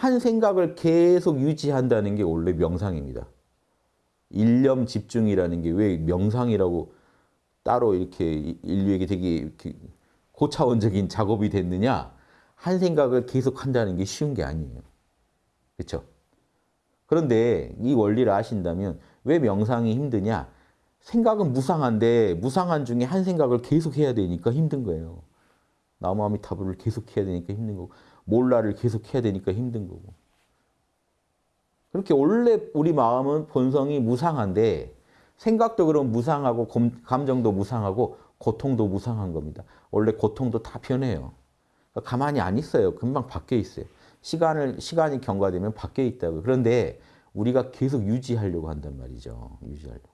한 생각을 계속 유지한다는 게 원래 명상입니다. 일념 집중이라는 게 왜 명상이라고 따로 이렇게 인류에게 되게 고차원적인 작업이 됐느냐? 한 생각을 계속 한다는 게 쉬운 게 아니에요. 그렇죠? 그런데 이 원리를 아신다면 왜 명상이 힘드냐? 생각은 무상한데 무상한 중에 한 생각을 계속 해야 되니까 힘든 거예요. 나무아미타불을 계속 해야 되니까 힘든 거고 몰라를 계속 해야 되니까 힘든 거고 그렇게 원래 우리 마음은 본성이 무상한데 생각도 그럼 무상하고 감정도 무상하고 고통도 무상한 겁니다. 원래 고통도 다 변해요. 그러니까 가만히 안 있어요. 금방 바뀌어 있어요. 시간을 시간이 경과되면 바뀌어 있다고. 그런데 우리가 계속 유지하려고 한단 말이죠. 유지하려고.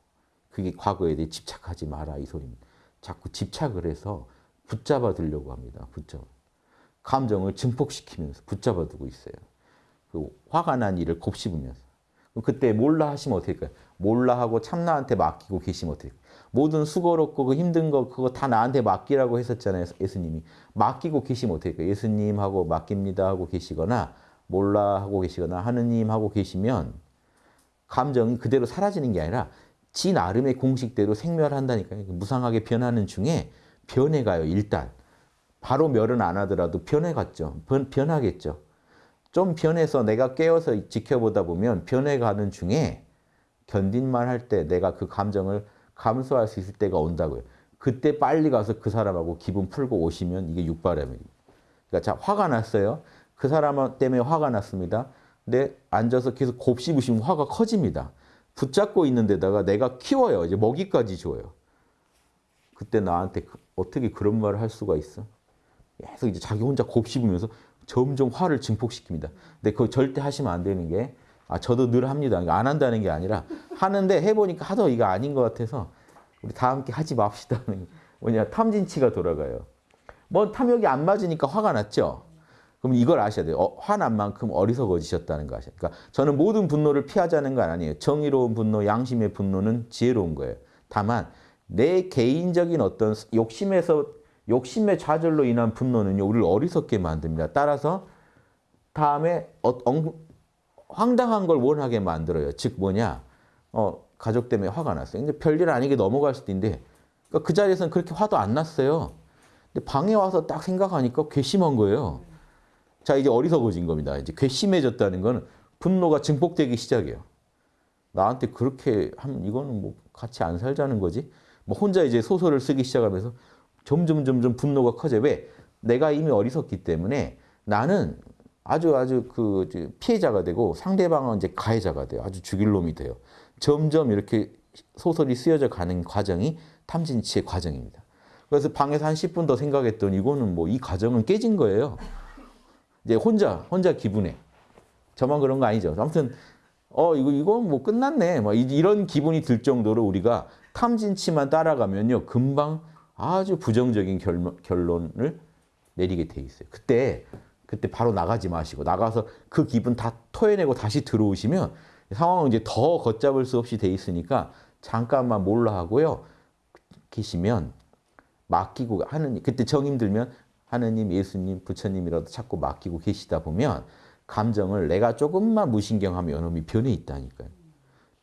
그게 과거에 대해 집착하지 마라 이 소리입니다. 자꾸 집착을 해서 붙잡아 두려고 합니다. 붙잡아. 감정을 증폭시키면서 붙잡아 두고 있어요. 그 화가 난 일을 곱씹으면서. 그때 몰라 하시면 어떻게 할까요? 몰라 하고 참나한테 맡기고 계시면 어떻게 할까요? 모든 수고롭고 그 힘든 거 그거 다 나한테 맡기라고 했었잖아요. 예수님이. 맡기고 계시면 어떻게 할까요? 예수님하고 맡깁니다 하고 계시거나 몰라 하고 계시거나 하느님 하고 계시면 감정이 그대로 사라지는 게 아니라 지 나름의 공식대로 생멸한다니까요. 무상하게 변하는 중에 변해가요. 일단. 바로 멸은 안 하더라도 변해갔죠. 변, 변하겠죠. 좀 변해서 내가 깨어서 지켜보다 보면 변해가는 중에 견딘만 할 때 내가 그 감정을 감수할 수 있을 때가 온다고요. 그때 빨리 가서 그 사람하고 기분 풀고 오시면 이게 육바람입니다. 그러니까 자 화가 났어요. 그 사람 때문에 화가 났습니다. 근데 앉아서 계속 곱씹으시면 화가 커집니다. 붙잡고 있는 데다가 내가 키워요. 이제 먹이까지 줘요. 그때 나한테 그, 어떻게 그런 말을 할 수가 있어? 계속 이제 자기 혼자 곱씹으면서 점점 화를 증폭시킵니다. 근데 그거 절대 하시면 안 되는 게, 아, 저도 늘 합니다. 안 한다는 게 아니라, 하는데 해보니까 하도 이거 아닌 것 같아서, 우리 다 함께 하지 맙시다. 뭐냐, 탐진치가 돌아가요. 뭐 탐욕이 안 맞으니까 화가 났죠? 그럼 이걸 아셔야 돼요. 어, 화난 만큼 어리석어지셨다는 거 아셔야 돼요. 그러니까 저는 모든 분노를 피하자는 건 아니에요. 정의로운 분노, 양심의 분노는 지혜로운 거예요. 다만 내 개인적인 어떤 욕심에서 욕심의 좌절로 인한 분노는 우리를 어리석게 만듭니다. 따라서 다음에 어, 엉, 황당한 걸 원하게 만들어요. 즉 뭐냐? 어, 가족 때문에 화가 났어요. 근데 별일 아니게 넘어갈 수도 있는데 그러니까 그 자리에서는 그렇게 화도 안 났어요. 근데 방에 와서 딱 생각하니까 괘씸한 거예요. 자 이제 어리석어진 겁니다. 이제 괘씸해졌다는 거는 분노가 증폭되기 시작해요. 나한테 그렇게 하면 이거는 뭐 같이 안 살자는 거지. 뭐 혼자 이제 소설을 쓰기 시작하면서 점점 점점 분노가 커져. 왜? 내가 이미 어리석기 때문에 나는 아주 아주 그 피해자가 되고 상대방은 이제 가해자가 돼요. 아주 죽일 놈이 돼요. 점점 이렇게 소설이 쓰여져 가는 과정이 탐진치의 과정입니다. 그래서 방에서 한 10분 더 생각했더니 이거는 뭐 이 과정은 깨진 거예요. 이제 혼자 혼자 기분에 저만 그런 거 아니죠. 아무튼 어 이거 이거 뭐 끝났네. 뭐 이런 기분이 들 정도로 우리가 탐진치만 따라가면요 금방 아주 부정적인 결론, 을 내리게 돼 있어요. 그때 그때 바로 나가지 마시고 나가서 그 기분 다 토해내고 다시 들어오시면 상황은 이제 더 걷잡을 수 없이 돼 있으니까 잠깐만 몰라 하고요. 계시면 맡기고 하느님 그때 정 힘들면 하느님, 예수님, 부처님이라도 자꾸 맡기고 계시다 보면 감정을 내가 조금만 무신경하면 이놈이 변해 있다니까요.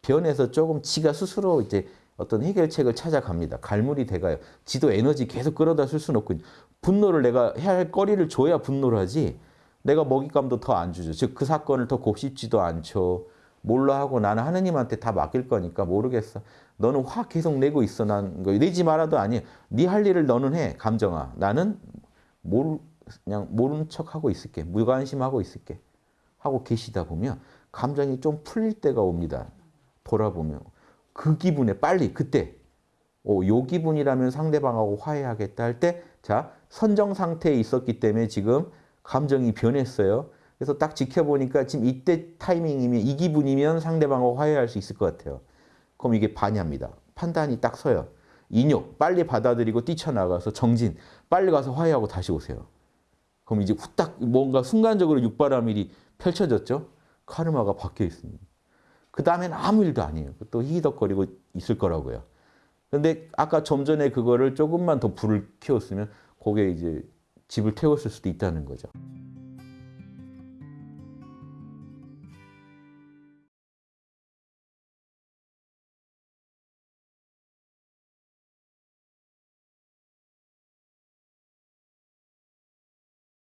변해서 조금 지가 스스로 이제 어떤 해결책을 찾아갑니다. 갈물이 돼가요. 지도 에너지 계속 끌어다 쓸 수는 없고 분노를 내가 해야 할 거리를 줘야 분노를 하지 내가 먹잇감도 더 안 주죠. 즉 그 사건을 더 곱씹지도 않죠. 몰라 하고 나는 하느님한테 다 맡길 거니까 모르겠어. 너는 화 계속 내고 있어. 난 내지 말아도 아니야. 네할 일을 너는 해. 감정아. 나는 모르, 그냥 모르는 척하고 있을게. 무관심하고 있을게. 하고 계시다 보면 감정이 좀 풀릴 때가 옵니다. 돌아보면. 그 기분에 빨리 그때 어, 요 기분이라면 상대방하고 화해하겠다 할 때 자 선정 상태에 있었기 때문에 지금 감정이 변했어요. 그래서 딱 지켜보니까 지금 이때 타이밍이면 이 기분이면 상대방하고 화해할 수 있을 것 같아요. 그럼 이게 반야입니다. 판단이 딱 서요. 인욕 빨리 받아들이고 뛰쳐나가서 정진 빨리 가서 화해하고 다시 오세요. 그럼 이제 후딱 뭔가 순간적으로 육바라밀이 펼쳐졌죠. 카르마가 바뀌어 있습니다. 그 다음엔 아무 일도 아니에요. 또 희덕거리고 있을 거라고요. 근데 아까 좀 전에 그거를 조금만 더 불을 키웠으면 거기에 이제 집을 태웠을 수도 있다는 거죠.